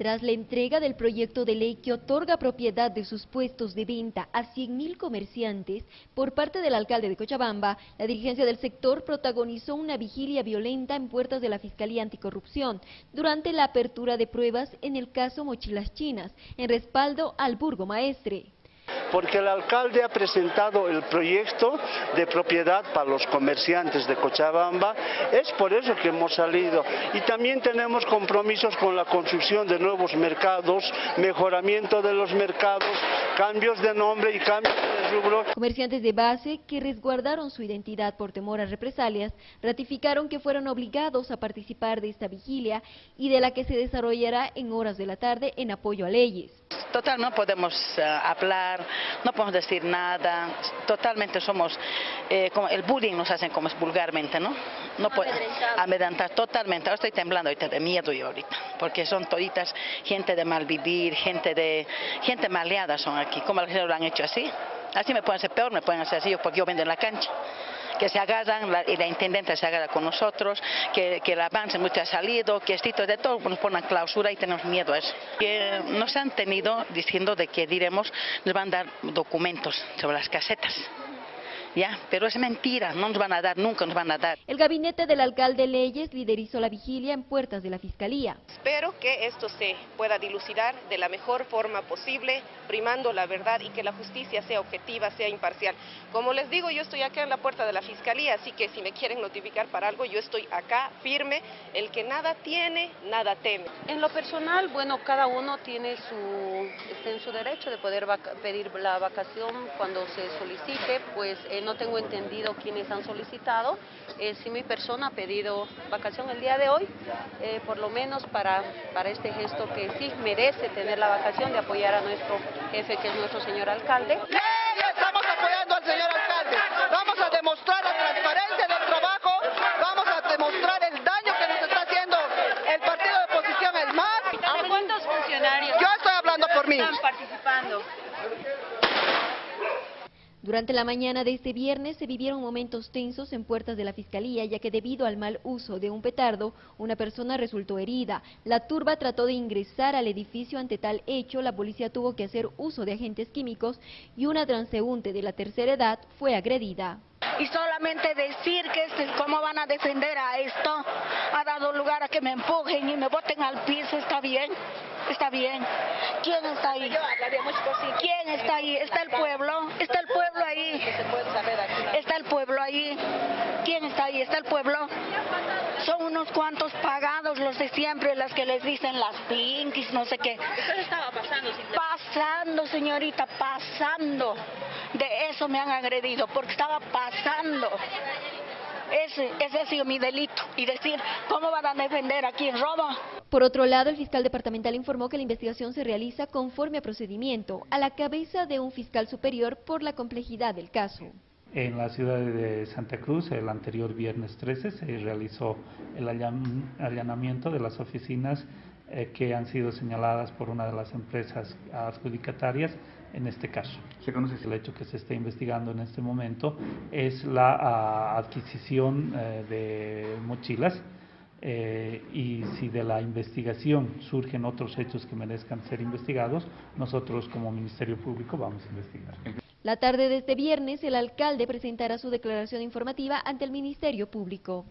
Tras la entrega del proyecto de ley que otorga propiedad de sus puestos de venta a 100.000 comerciantes por parte del alcalde de Cochabamba, la dirigencia del sector protagonizó una vigilia violenta en puertas de la Fiscalía Anticorrupción durante la apertura de pruebas en el caso Mochilas Chinas, en respaldo al burgomaestre porque el alcalde ha presentado el proyecto de propiedad para los comerciantes de Cochabamba, es por eso que hemos salido. Y también tenemos compromisos con la construcción de nuevos mercados, mejoramiento de los mercados, cambios de nombre y cambios. Comerciantes de base que resguardaron su identidad por temor a represalias, ratificaron que fueron obligados a participar de esta vigilia y de la que se desarrollará en horas de la tarde en apoyo a leyes. Total, no podemos uh, hablar, no podemos decir nada, totalmente somos, eh, como el bullying nos hacen como es vulgarmente, ¿no? No amedrentar totalmente, ahora estoy temblando ahorita de miedo yo ahorita, porque son toditas gente de mal vivir, gente de, gente maleada son aquí, como lo han hecho así, así me pueden hacer peor, me pueden hacer así porque yo vendo en la cancha que se agarran, la, y la intendente se agarra con nosotros, que, que el avance mucho ha salido, que esto de todo nos ponen clausura y tenemos miedo a eso. Que nos han tenido diciendo de que diremos, nos van a dar documentos sobre las casetas. ¿Ya? Pero es mentira, no nos van a dar, nunca nos van a dar. El gabinete del alcalde Leyes liderizó la vigilia en puertas de la Fiscalía. Espero que esto se pueda dilucidar de la mejor forma posible, primando la verdad y que la justicia sea objetiva, sea imparcial. Como les digo, yo estoy acá en la puerta de la Fiscalía, así que si me quieren notificar para algo, yo estoy acá firme. El que nada tiene, nada teme. En lo personal, bueno, cada uno tiene su, está en su derecho de poder pedir la vacación cuando se solicite, pues no tengo entendido quiénes han solicitado. Eh, si mi persona ha pedido vacación el día de hoy, eh, por lo menos para, para este gesto que sí merece tener la vacación de apoyar a nuestro jefe, que es nuestro señor alcalde. Estamos apoyando al señor alcalde. Vamos a demostrar la transparencia del trabajo, vamos a demostrar el daño que nos está haciendo el partido de oposición, el MAS. ¿Cuántos funcionarios Yo estoy hablando por mí. están participando? Durante la mañana de este viernes se vivieron momentos tensos en puertas de la Fiscalía, ya que debido al mal uso de un petardo, una persona resultó herida. La turba trató de ingresar al edificio ante tal hecho, la policía tuvo que hacer uso de agentes químicos y una transeúnte de la tercera edad fue agredida. Y solamente decir que cómo van a defender a esto ha dado lugar a que me empujen y me boten al piso, ¿está bien? Está bien. ¿Quién está ahí? ¿Quién está ahí? ¿Está el pueblo? ¿Está el pueblo ahí? ¿Está el pueblo ahí? ¿Quién está el pueblo? Son unos cuantos pagados los de siempre, las que les dicen las pinkies, no sé qué. ¿Qué estaba pasando? Pasando, señorita, pasando. De eso me han agredido, porque estaba pasando. Ese, ese ha sido mi delito. Y decir, ¿cómo van a defender a quien roba? Por otro lado, el fiscal departamental informó que la investigación se realiza conforme a procedimiento, a la cabeza de un fiscal superior por la complejidad del caso. En la ciudad de Santa Cruz, el anterior viernes 13, se realizó el allanamiento de las oficinas eh, que han sido señaladas por una de las empresas adjudicatarias en este caso. Se conoce el hecho que se está investigando en este momento es la ah, adquisición eh, de mochilas eh, y si de la investigación surgen otros hechos que merezcan ser investigados, nosotros como Ministerio Público vamos a investigar. La tarde de este viernes, el alcalde presentará su declaración informativa ante el Ministerio Público.